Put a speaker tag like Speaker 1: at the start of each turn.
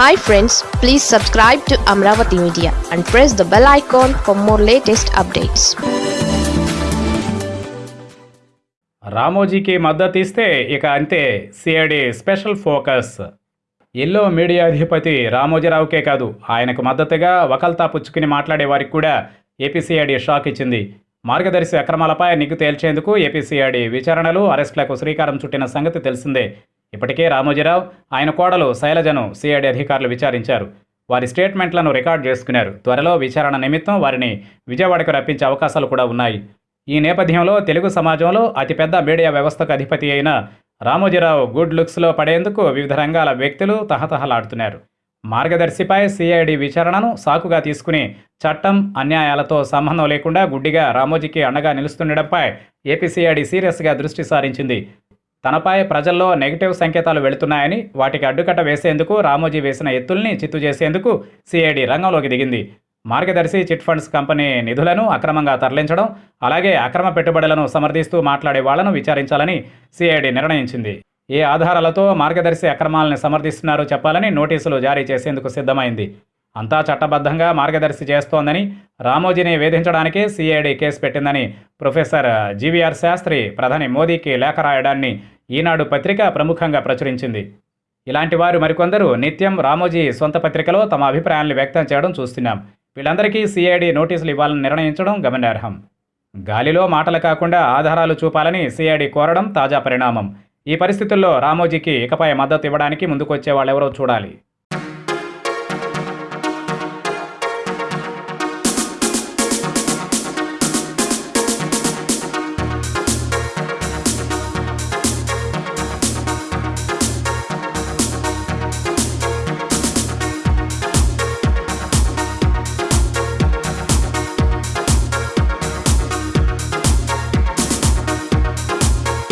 Speaker 1: Hi friends please subscribe to Amaravati media and press the bell icon for more latest updates
Speaker 2: రామోజీకి మద్దతు ఇస్తే ఇక అంతే CID special focus. Yellow media అధిపతి రామోజీరావుకే కాదు ఆయనకు మద్దతుగా వకల్తా పుచ్చుకుని మాట్లాడే వారికి కూడా ఏపీసీఐడి షాక్ ఇచ్చింది. మార్గదర్శి అక్రమాలపై నిగ్గు తేల్చేందుకు ఏపీసీఐడి విచారణలు అరెస్టులకు శ్రీకారం చుట్టిన సంగతి తెలిసిందే. ఇప్పటికే రామోజీరావు ఆయన కోడలు శైలజను సిఐడి అధికారులు విచారించారు. వారి స్టేట్మెంట్లను రికార్డ్ చేసుకున్నారు. త్వరలో విచారణ నిమిత్తం వారిని విజయవాడకు రప్పించే అవకాశాలు కూడా ఉన్నాయి. ఈ నేపథ్యంలో తెలుగు సమాజంలో అతిపెద్ద మీడియా వ్యవస్థకు అధిపతి అయిన రామోజీరావు గుడ్ లుక్స్లో పడేందుకు వివిధ రంగాల వ్యక్తులు తహతహలాడుతున్నారు. మార్గదర్శిపై సిఐడి విచారణను సాకుగా తీసుకుని చట్టం అన్యాయాలతో సంబంధం లేకుండా గుడ్డిగా రామోజీకి అండగా నిలుస్తుండడంపై ఏపీసీఐడి సీరియస్గా దృష్టి సారించింది. తనపై ప్రజల్లో నెగిటివ్ సంకేతాలు వెళుతున్నాయని వాటికి అడ్డుకట్ట వేసేందుకు రామోజీ వేసిన ఎత్తుల్ని చిత్తు చేసేందుకు సిఐడి రంగంలోకి దిగింది. మార్గదర్శి చిట్ ఫండ్స్ కంపెనీ నిధులను అక్రమంగా తరలించడం అలాగే అక్రమ పెట్టుబడులను సమర్థిస్తూ మాట్లాడే వాళ్ళను విచారించాలని సిఐడి నిర్ణయించింది. ఏ ఆధారాలతో మార్గదర్శి అక్రమాలను సమర్థిస్తున్నారో చెప్పాలని నోటీసులు జారీ చేసేందుకు సిద్ధమైంది. అంతా చట్టబద్ధంగా మార్గదర్శి చేస్తోందని రామోజీని వేధించడానికే సిఐడి కేసు పెట్టిందని ప్రొఫెసర్ జీవీఆర్ శాస్త్రి ప్రధాని మోదీకి లేఖ రాయడాన్ని ఈనాడు పత్రిక ప్రముఖంగా ప్రచురించింది. ఇలాంటి వారు మరికొందరు నిత్యం రామోజీ సొంత పత్రికలో తమ అభిప్రాయాలను వ్యక్తం చేయడం చూస్తున్నాం. వీళ్ళందరికీ సిఐడి నోటీసులు ఇవ్వాలని నిర్ణయించడం గమనార్హం. గాలిలో మాటలు కాకుండా ఆధారాలు చూపాలని సిఐడి కోరడం తాజా పరిణామం. ఈ పరిస్థితుల్లో రామోజీకి ఇకపై మద్దతు ఇవ్వడానికి ముందుకొచ్చే వాళ్ళెవరో చూడాలి.